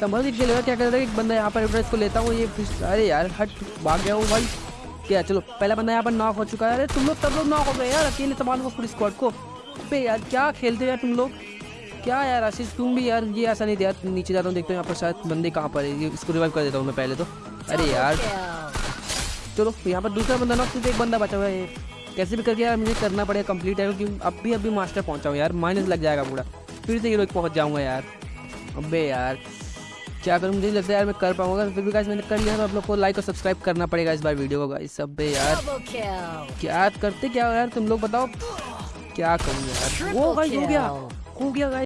संभल के खेलेगा क्या कर रहा है एक बंदा यहाँ पर इसको लेता हूँ ये अरे यार हट भाग गया हूँ भाई। क्या चलो पहला बंदा यहाँ पर नॉक हो चुका है। अरे तुम लोग तब लोग नॉक हो गए यार अकेले संभाल को पूरी स्क्वाड को। पे यार क्या खेलते हो यार तुम लोग? क्या यार आशीष तुम भी यार ये ऐसा नहीं दिया नीचे जाता हूँ देखते हैं यहाँ पर शायद बंदे कहाँ पर है। ये इसको रिवाइव कर देता हूँ मैं पहले तो। अरे यार। चलो यहाँ पर दूसरा बंदा नॉक सिर्फ़ एक बंदा बचा हुआ है। कैसे भी करके यार मुझे करना पड़ेगा कंप्लीट है क्योंकि अब भी अभी मास्टर पहुँचा हूँ यार माइनस लग जाएगा पूरा। फिर से हीरो पहुँच जाऊँगा यार। अबे यार। क्या करूँ मुझे लगता है यार मैं कर पाऊँगा फिर भी गाइस मैंने कर लिया तो आप लोग को लाइक और सब्सक्राइब करना पड़ेगा इस बार वीडियो को गाइस सब यार। क्या करते क्या हो यार? तुम लोग बताओ। क्या करूँ यार? वो गाइस हो गया। हो गया गाइस